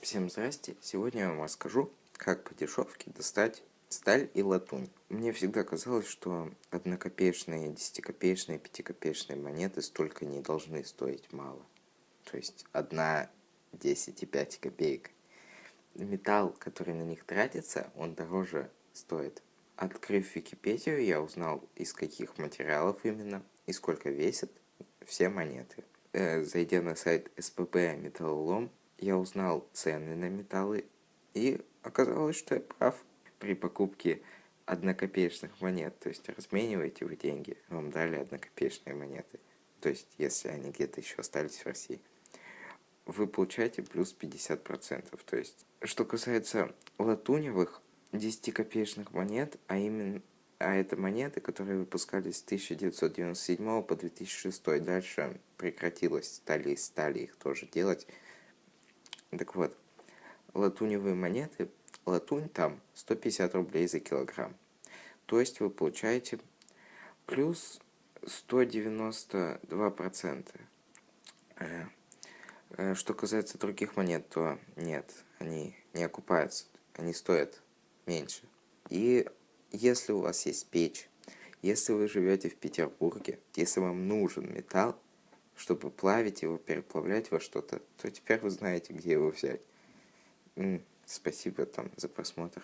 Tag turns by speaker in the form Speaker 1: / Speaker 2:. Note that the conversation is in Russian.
Speaker 1: Всем здрасте! Сегодня я вам расскажу, как по дешевке достать сталь и латунь. Мне всегда казалось, что однокопеечные, десятикопеечные, пятикопеечные монеты столько не должны стоить мало. То есть одна, десять и пять копеек. Металл, который на них тратится, он дороже стоит. Открыв Википедию, я узнал, из каких материалов именно и сколько весят все монеты. Э, зайдя на сайт СПБ Металлолом, я узнал цены на металлы, и оказалось, что я прав. При покупке однокопеечных монет, то есть размениваете вы деньги, вам дали однокопеечные монеты, то есть если они где-то еще остались в России, вы получаете плюс 50%. То есть, что касается латуневых 10-копеечных монет, а именно а это монеты, которые выпускались с 1997 по 2006. Дальше прекратилось, стали стали их тоже делать. Так вот, латуневые монеты, латунь там 150 рублей за килограмм. То есть вы получаете плюс 192%. Э, э, что касается других монет, то нет, они не окупаются, они стоят меньше. И если у вас есть печь, если вы живете в Петербурге, если вам нужен металл, чтобы плавить его, переплавлять во что-то, то теперь вы знаете, где его взять. Спасибо там за просмотр.